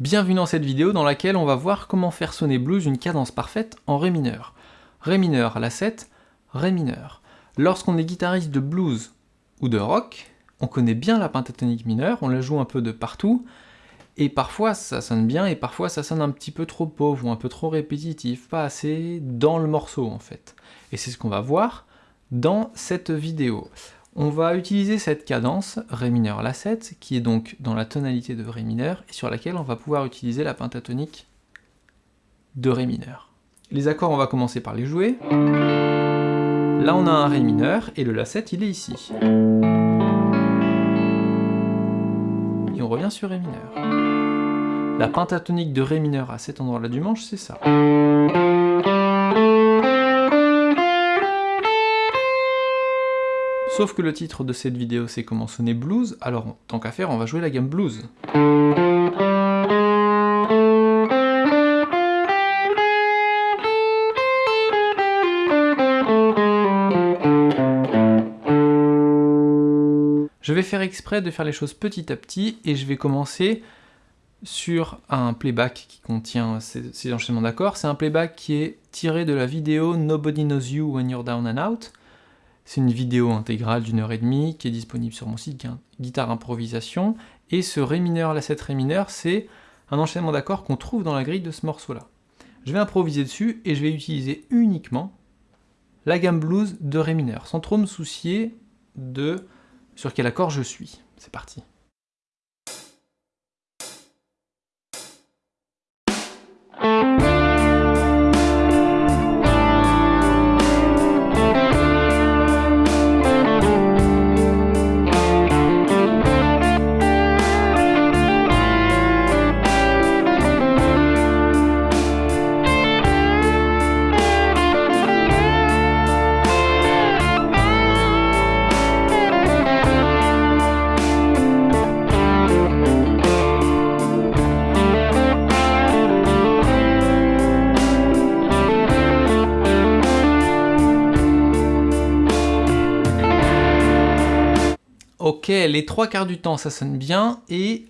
Bienvenue dans cette vidéo dans laquelle on va voir comment faire sonner blues une cadence parfaite en Ré mineur. Ré mineur, La 7, Ré mineur. Lorsqu'on est guitariste de blues ou de rock, on connaît bien la pentatonique mineure, on la joue un peu de partout, et parfois ça sonne bien, et parfois ça sonne un petit peu trop pauvre, ou un peu trop répétitif, pas assez dans le morceau en fait. Et c'est ce qu'on va voir dans cette vidéo. On va utiliser cette cadence Ré mineur La 7, qui est donc dans la tonalité de Ré mineur, et sur laquelle on va pouvoir utiliser la pentatonique de Ré mineur. Les accords, on va commencer par les jouer. Là, on a un Ré mineur, et le La 7, il est ici. Et on revient sur Ré mineur. La pentatonique de Ré mineur à cet endroit-là du manche, c'est ça. Sauf que le titre de cette vidéo c'est comment sonner blues, alors tant qu'à faire on va jouer la gamme blues. Je vais faire exprès de faire les choses petit à petit et je vais commencer sur un playback qui contient ces, ces enchaînements d'accords. C'est un playback qui est tiré de la vidéo Nobody Knows You When You're Down and Out, c'est une vidéo intégrale d'une heure et demie qui est disponible sur mon site Guitare Improvisation. Et ce Ré mineur, la 7 Ré mineur, c'est un enchaînement d'accords qu'on trouve dans la grille de ce morceau-là. Je vais improviser dessus et je vais utiliser uniquement la gamme blues de Ré mineur, sans trop me soucier de sur quel accord je suis. C'est parti. Les trois quarts du temps ça sonne bien, et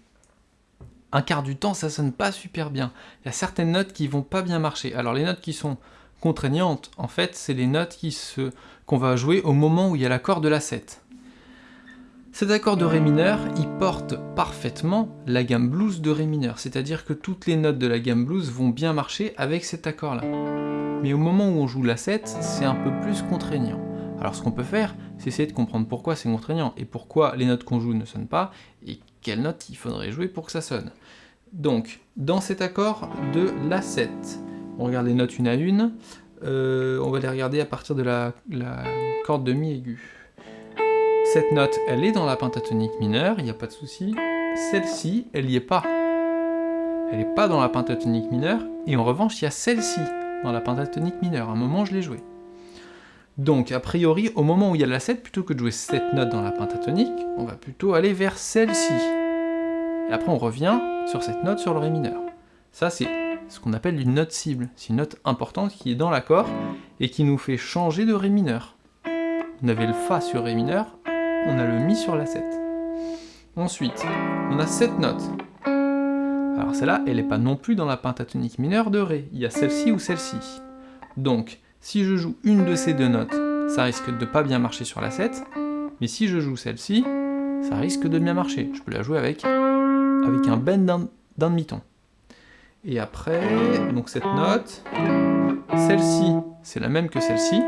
un quart du temps ça sonne pas super bien. Il y a certaines notes qui vont pas bien marcher. Alors les notes qui sont contraignantes, en fait, c'est les notes qu'on va jouer au moment où il y a l'accord de la 7. Cet accord de Ré mineur, il porte parfaitement la gamme blues de Ré mineur, c'est-à-dire que toutes les notes de la gamme blues vont bien marcher avec cet accord-là. Mais au moment où on joue la 7, c'est un peu plus contraignant. Alors ce qu'on peut faire, c'est essayer de comprendre pourquoi c'est contraignant, et pourquoi les notes qu'on joue ne sonnent pas, et quelles notes il faudrait jouer pour que ça sonne. Donc, dans cet accord de La 7, on regarde les notes une à une, euh, on va les regarder à partir de la, la corde de Mi aiguë. Cette note, elle est dans la pentatonique mineure, il n'y a pas de souci. Celle-ci, elle n'y est pas. Elle n'est pas dans la pentatonique mineure, et en revanche, il y a celle-ci dans la pentatonique mineure. À un moment, je l'ai jouée. Donc, a priori, au moment où il y a la 7, plutôt que de jouer cette note dans la pentatonique, on va plutôt aller vers celle-ci. Et après, on revient sur cette note sur le Ré mineur. Ça, c'est ce qu'on appelle une note cible. C'est une note importante qui est dans l'accord et qui nous fait changer de Ré mineur. On avait le Fa sur Ré mineur, on a le Mi sur la 7. Ensuite, on a cette note. Alors celle-là, elle n'est pas non plus dans la pentatonique mineure de Ré. Il y a celle-ci ou celle-ci. Donc, si je joue une de ces deux notes, ça risque de pas bien marcher sur la 7, mais si je joue celle-ci, ça risque de bien marcher. Je peux la jouer avec, avec un bend d'un demi-ton. Et après, donc cette note, celle-ci, c'est la même que celle-ci,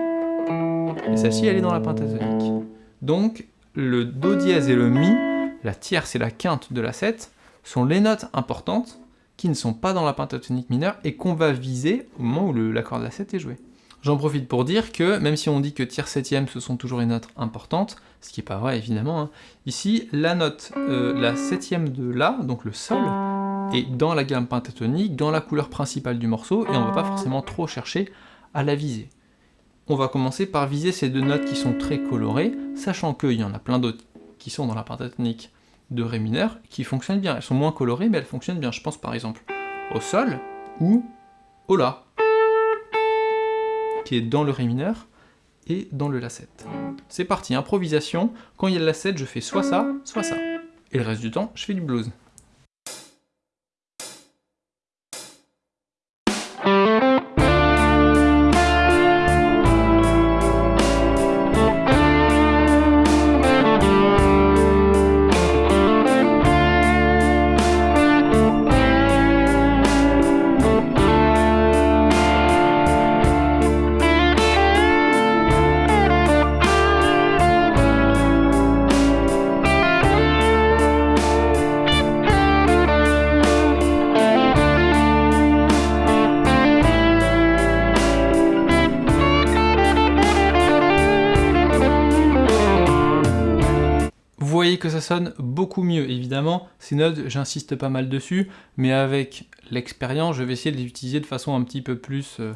et celle-ci, elle est dans la pentatonique. Donc, le Do dièse et le Mi, la tierce et la quinte de la 7, sont les notes importantes qui ne sont pas dans la pentatonique mineure et qu'on va viser au moment où l'accord de la 7 est joué. J'en profite pour dire que, même si on dit que tiers septième ce sont toujours les notes importantes, ce qui n'est pas vrai évidemment, hein, ici la note, euh, la septième de La, donc le Sol, est dans la gamme pentatonique, dans la couleur principale du morceau, et on ne va pas forcément trop chercher à la viser. On va commencer par viser ces deux notes qui sont très colorées, sachant qu'il y en a plein d'autres qui sont dans la pentatonique de Ré mineur, qui fonctionnent bien. Elles sont moins colorées, mais elles fonctionnent bien. Je pense par exemple au Sol ou au La dans le Ré mineur et dans le La 7. C'est parti, improvisation. Quand il y a le La 7, je fais soit ça, soit ça. Et le reste du temps, je fais du blues. Que ça sonne beaucoup mieux. Évidemment, ces notes, j'insiste pas mal dessus, mais avec l'expérience, je vais essayer de les utiliser de façon un petit peu plus euh,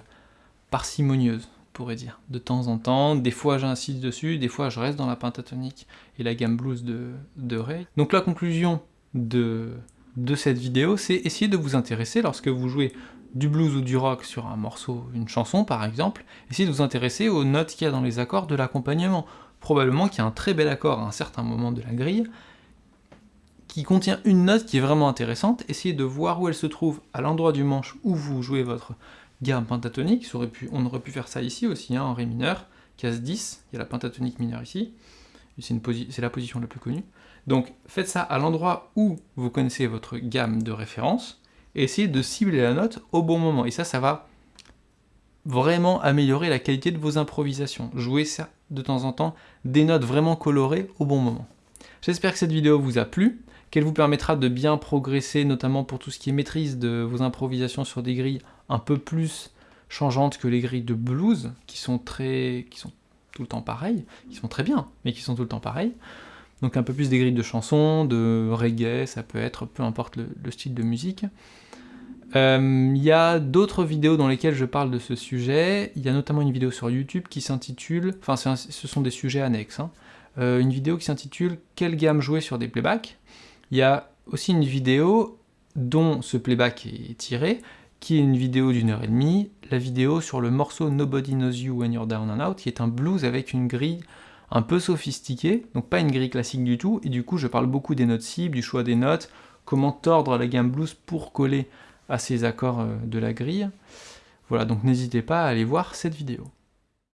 parcimonieuse, on pourrait dire. De temps en temps, des fois j'insiste dessus, des fois je reste dans la pentatonique et la gamme blues de, de Ray. Donc la conclusion de, de cette vidéo, c'est essayer de vous intéresser lorsque vous jouez du blues ou du rock sur un morceau, une chanson par exemple, essayez de vous intéresser aux notes qu'il y a dans les accords de l'accompagnement. Probablement qu'il y a un très bel accord à un certain moment de la grille, qui contient une note qui est vraiment intéressante, essayez de voir où elle se trouve à l'endroit du manche où vous jouez votre gamme pentatonique, on aurait pu faire ça ici aussi, hein, en ré mineur, case 10, il y a la pentatonique mineure ici, c'est la position la plus connue. Donc faites ça à l'endroit où vous connaissez votre gamme de référence, et essayez de cibler la note au bon moment. Et ça, ça va vraiment améliorer la qualité de vos improvisations. Jouez ça de temps en temps, des notes vraiment colorées au bon moment. J'espère que cette vidéo vous a plu, qu'elle vous permettra de bien progresser, notamment pour tout ce qui est maîtrise de vos improvisations sur des grilles un peu plus changeantes que les grilles de blues, qui sont très, qui sont tout le temps pareilles, qui sont très bien, mais qui sont tout le temps pareilles. Donc un peu plus des grilles de chansons, de reggae, ça peut être, peu importe le style de musique. Euh, il y a d'autres vidéos dans lesquelles je parle de ce sujet, il y a notamment une vidéo sur YouTube qui s'intitule, enfin ce sont des sujets annexes, hein. euh, une vidéo qui s'intitule « Quelle gamme jouer sur des playbacks ?» Il y a aussi une vidéo dont ce playback est tiré, qui est une vidéo d'une heure et demie, la vidéo sur le morceau Nobody Knows You When You're Down and Out, qui est un blues avec une grille un peu sophistiquée, donc pas une grille classique du tout, et du coup je parle beaucoup des notes cibles, du choix des notes, comment tordre la gamme blues pour coller à ces accords euh, de la grille. Voilà, donc n'hésitez pas à aller voir cette vidéo.